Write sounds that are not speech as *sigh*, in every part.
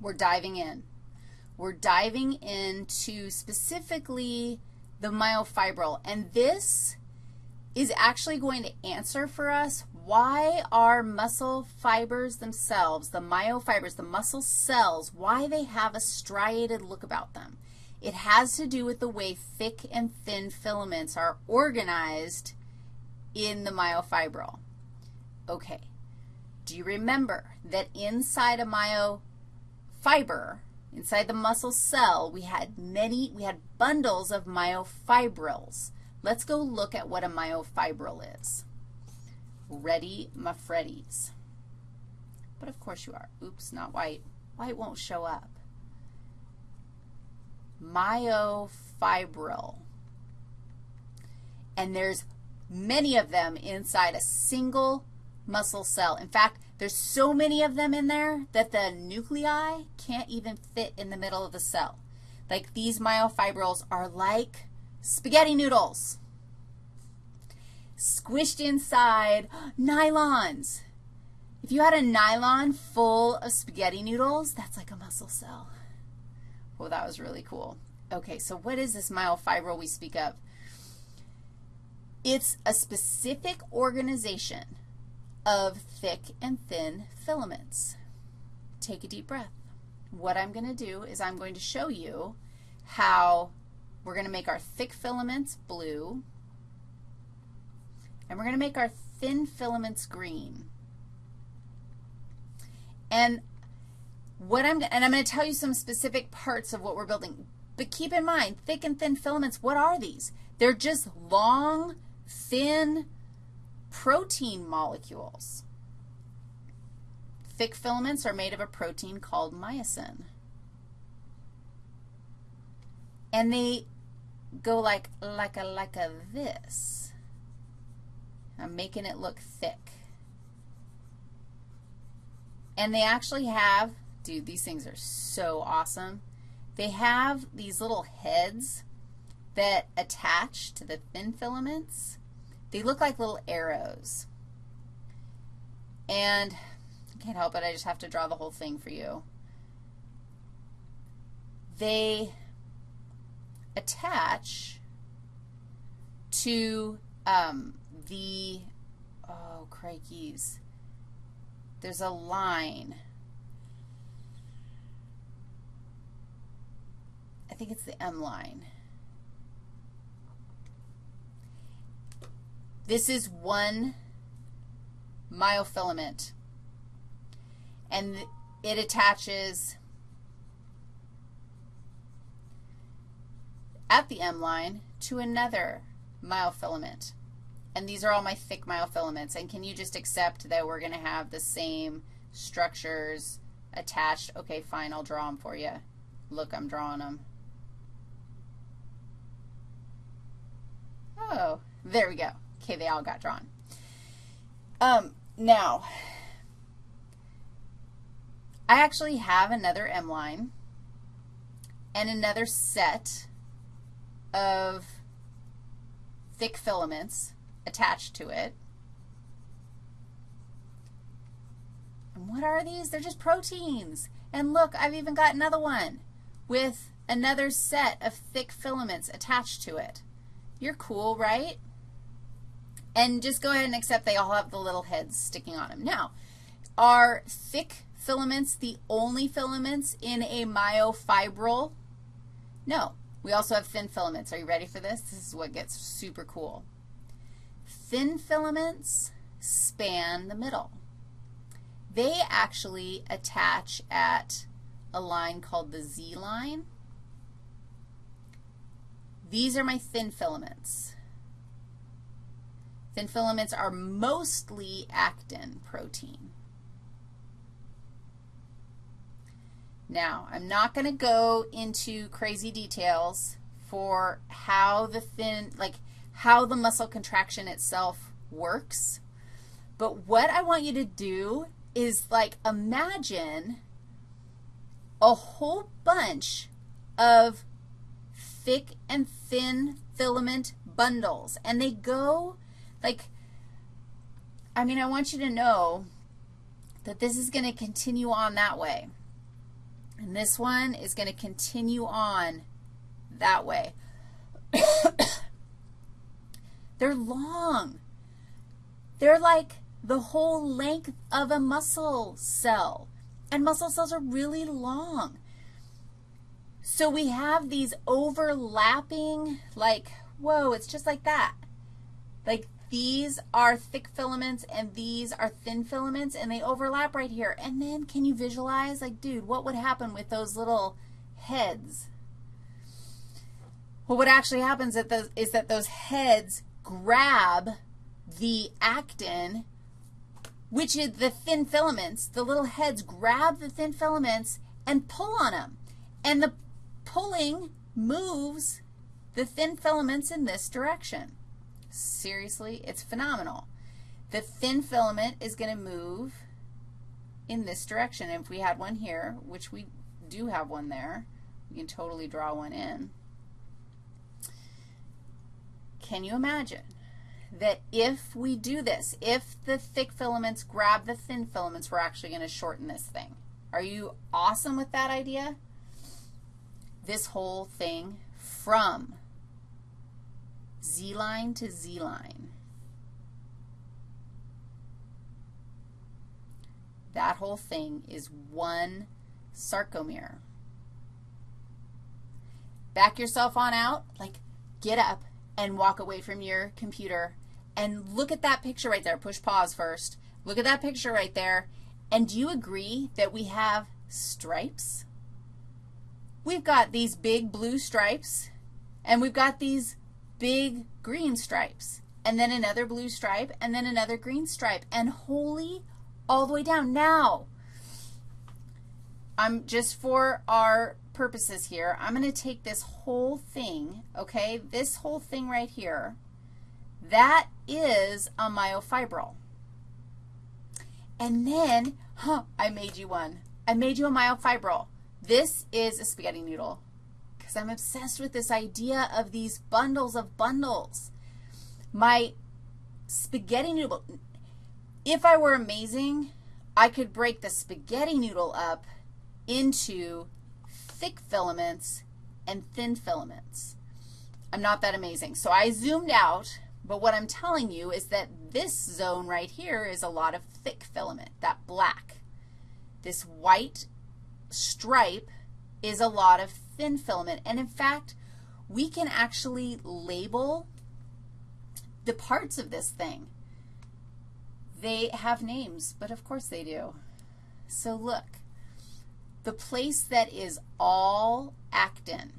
we're diving in. We're diving into specifically the myofibril, and this is actually going to answer for us why our muscle fibers themselves, the myofibers, the muscle cells, why they have a striated look about them. It has to do with the way thick and thin filaments are organized in the myofibril. Okay. Do you remember that inside a myofiber, inside the muscle cell, we had many, we had bundles of myofibrils. Let's go look at what a myofibril is. Ready, my Freddies. But of course you are. Oops, not white. White won't show up. Myofibril. And there's many of them inside a single muscle cell. In fact, there's so many of them in there that the nuclei can't even fit in the middle of the cell. Like these myofibrils are like spaghetti noodles squished inside nylons. If you had a nylon full of spaghetti noodles, that's like a muscle cell. Well, that was really cool. Okay, so what is this myofibril we speak of? It's a specific organization of thick and thin filaments. Take a deep breath. What I'm going to do is I'm going to show you how we're going to make our thick filaments blue, and we're going to make our thin filaments green. And what I'm, and I'm going to tell you some specific parts of what we're building. But keep in mind, thick and thin filaments, what are these? They're just long, thin protein molecules. Thick filaments are made of a protein called myosin. And they go like, like a, like a this. I'm making it look thick. And they actually have, dude, these things are so awesome. They have these little heads that attach to the thin filaments. They look like little arrows. And I can't help it, I just have to draw the whole thing for you. They attach to um, the, oh, crikeys, there's a line. I think it's the M line. This is one myofilament, and it attaches at the M line to another myofilament. And these are all my thick myofilaments. And can you just accept that we're going to have the same structures attached? Okay, fine, I'll draw them for you. Look, I'm drawing them. Oh, there we go. Okay, they all got drawn. Um, now, I actually have another M line and another set of thick filaments attached to it. And what are these? They're just proteins. And look, I've even got another one with another set of thick filaments attached to it. You're cool, right? And just go ahead and accept they all have the little heads sticking on them. Now, are thick filaments the only filaments in a myofibril? No. We also have thin filaments. Are you ready for this? This is what gets super cool. Thin filaments span the middle. They actually attach at a line called the Z line. These are my thin filaments. Thin filaments are mostly actin protein. Now, I'm not going to go into crazy details for how the thin, like how the muscle contraction itself works. But what I want you to do is like imagine a whole bunch of thick and thin filament bundles. And they go like, I mean, I want you to know that this is going to continue on that way. And this one is going to continue on that way. *coughs* They're long. They're like the whole length of a muscle cell. And muscle cells are really long. So we have these overlapping, like, whoa, it's just like that. Like these are thick filaments and these are thin filaments and they overlap right here. And then can you visualize, like, dude, what would happen with those little heads? Well, what actually happens is that those heads grab the actin, which is the thin filaments. The little heads grab the thin filaments and pull on them. And the pulling moves the thin filaments in this direction. Seriously, it's phenomenal. The thin filament is going to move in this direction. If we had one here, which we do have one there, we can totally draw one in. Can you imagine that if we do this, if the thick filaments grab the thin filaments, we're actually going to shorten this thing? Are you awesome with that idea? This whole thing from Z line to Z line. That whole thing is one sarcomere. Back yourself on out, like get up and walk away from your computer and look at that picture right there. Push pause first. Look at that picture right there. And do you agree that we have stripes? We've got these big blue stripes, and we've got these big green stripes, and then another blue stripe, and then another green stripe, and holy all the way down. Now, I'm just for our purposes here, I'm going to take this whole thing, okay, this whole thing right here, that is a myofibril. And then, huh, I made you one. I made you a myofibril. This is a spaghetti noodle because I'm obsessed with this idea of these bundles of bundles. My spaghetti noodle, if I were amazing, I could break the spaghetti noodle up into thick filaments and thin filaments. I'm not that amazing. So I zoomed out, but what I'm telling you is that this zone right here is a lot of thick filament, that black. This white stripe is a lot of thin filament. And in fact, we can actually label the parts of this thing. They have names, but of course they do. So look, the place that is all actin,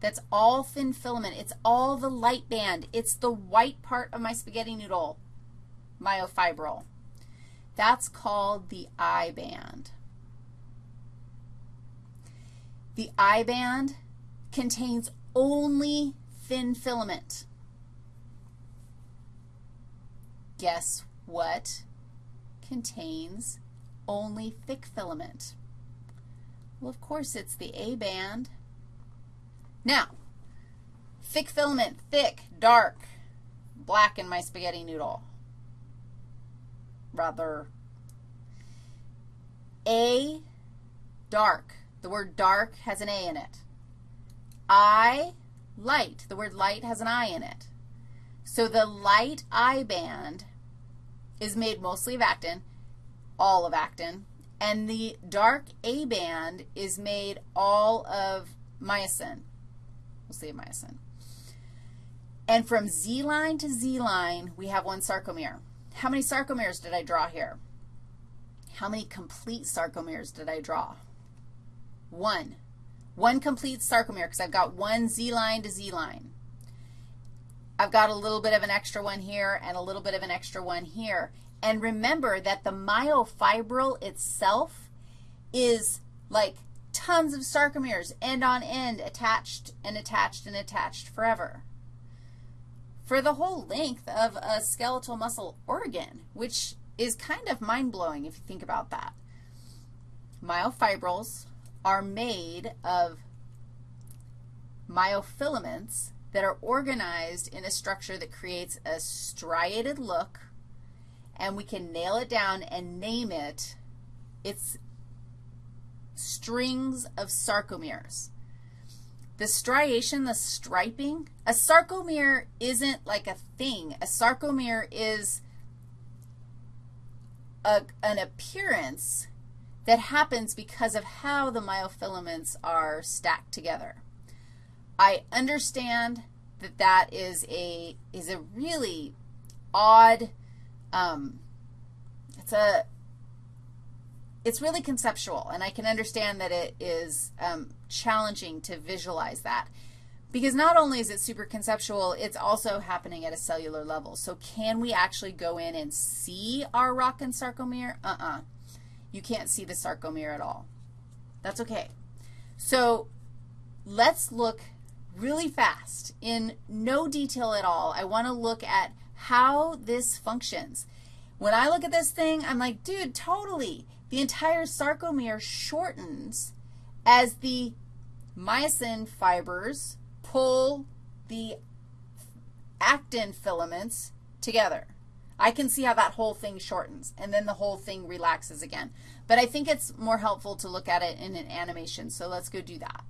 that's all thin filament, it's all the light band, it's the white part of my spaghetti noodle, myofibril. That's called the I band. The I band contains only thin filament. Guess what contains only thick filament? Well, of course, it's the A band. Now, thick filament, thick, dark, black in my spaghetti noodle. Rather, A, dark. The word dark has an A in it. I, light. The word light has an I in it. So the light I band is made mostly of actin, all of actin, and the dark A band is made all of myosin. We'll say myosin. And from Z line to Z line, we have one sarcomere. How many sarcomeres did I draw here? How many complete sarcomeres did I draw? One. One complete sarcomere because I've got one Z line to Z line. I've got a little bit of an extra one here and a little bit of an extra one here. And remember that the myofibril itself is like tons of sarcomeres, end on end, attached and attached and attached forever for the whole length of a skeletal muscle organ, which is kind of mind-blowing if you think about that. Myofibrils are made of myofilaments that are organized in a structure that creates a striated look, and we can nail it down and name it. It's strings of sarcomeres. The striation, the striping, a sarcomere isn't like a thing. A sarcomere is a, an appearance that happens because of how the myofilaments are stacked together. I understand that that is a, is a really odd, um, it's a, it's really conceptual, and I can understand that it is um, challenging to visualize that. Because not only is it super conceptual, it's also happening at a cellular level. So can we actually go in and see our Rocken sarcomere? Uh-uh. You can't see the sarcomere at all. That's okay. So let's look really fast in no detail at all. I want to look at how this functions. When I look at this thing, I'm like, dude, totally. The entire sarcomere shortens as the myosin fibers pull the actin filaments together. I can see how that whole thing shortens, and then the whole thing relaxes again. But I think it's more helpful to look at it in an animation, so let's go do that.